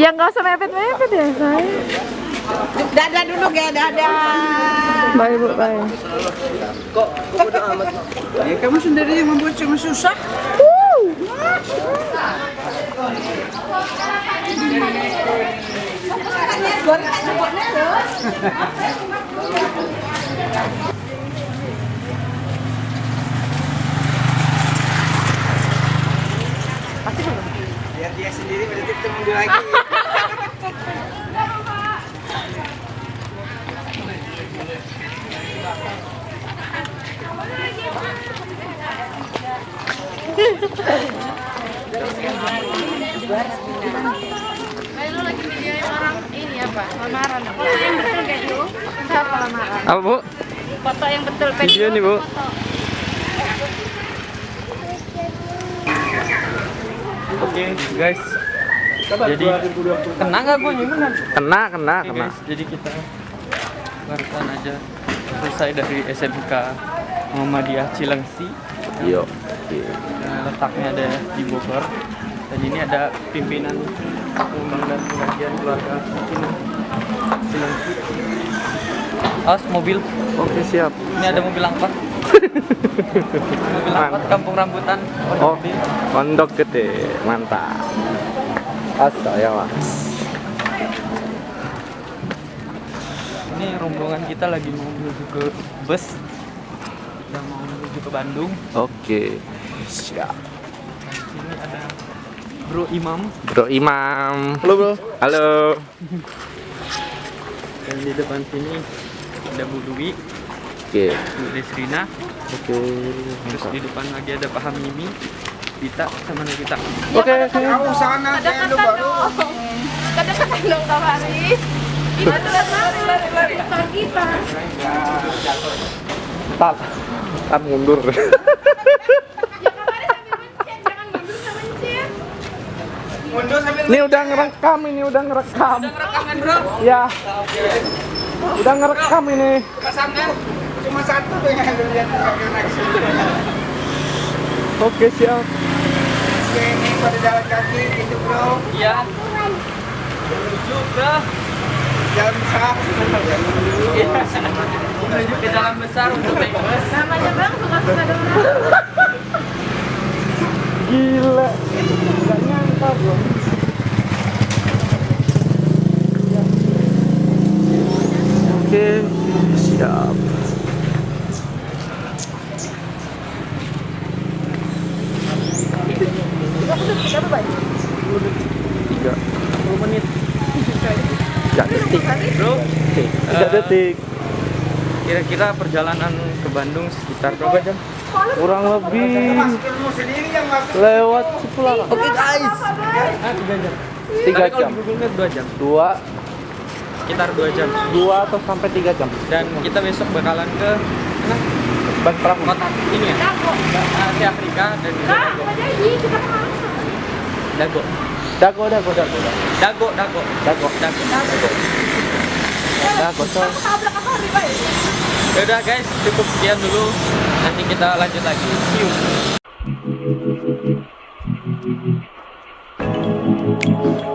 Ya nggak usah mepet-mepet ya saya. Dadah dulu ya, dadah. Bye bu, bye. Kok kok udah amat? Ya, kamu sendiri yang membuat cuma susah. Biar dia sendiri berarti ketemu lagi. Kayak lu lagi videoin orang ini apa? Lamaran. Foto yang betul kayak lu. Siapa lamaran? Apa bu? Foto yang betul Video nih bu. Oke guys. Jadi kena nggak gue? Kena kena kena. guys, jadi kita barusan aja selesai dari SMK Muhammadiyah Cilengsi. Yo. Nah, letaknya ada di Bogor. Dan ini ada pimpinan Umang dan pengajian keluarga Cina Cilengsi. Awas mobil. Oke siap. Ini ada mobil angkot. mobil angkot kampung rambutan. Oh, pondok gede, mantap. Ya mas. Ini rombongan kita lagi mau menuju ke bus. Kita mau menuju ke Bandung. Oke. Siap. Ini ada Bro Imam Bro Imam. Halo bro. Halo. dan di depan sini ada Bu Dwi, Oke. Bu Desrina, Oke. terus di depan lagi ada Pak Hamimi, Dita sama Nagita. Oke. oke. Kamu sana saya lu baru. Kadang-kadang dong Kak Faris. Kita tuh lari lari lari kita. Tat. Tat mundur. Ya Kak Faris sambil mencet, jangan mundur sama mencet. Mundur sambil Ini udah ngerekam ini udah ngerekam. rekaman bro. Ya. Udah ngerekam ini. Cuma satu tuh yang lihat. Oke siap. Oke, ini pada jalan kaki gitu bro. Iya. Menuju ke Jalan besar. Iya. menuju ke jalan besar untuk naik bus. Namanya Bang suka-suka dong. Gila. Gak nyangka bro. Oke, siap. Tiga menit. tiga detik. Bro, Oke, tiga Eh, detik. kira-kira perjalanan ke Bandung sekitar berapa jam? Kurang lebih lewat Cipularang. Oke guys. Tiga jam. Tiga jam. dua jam. Sekitar dua jam. dua atau sampai tiga jam. Dan kita besok bakalan ke mana? Ban perahu. kota ini ya? Asia Afrika dan juga Kak, Dago. Dago. Dago, dago, dago, dago. Dago, Dago. Dago. Dago. Dago, baik? Yaudah guys, cukup sekian dulu. Nanti kita lanjut lagi. See you. Oke,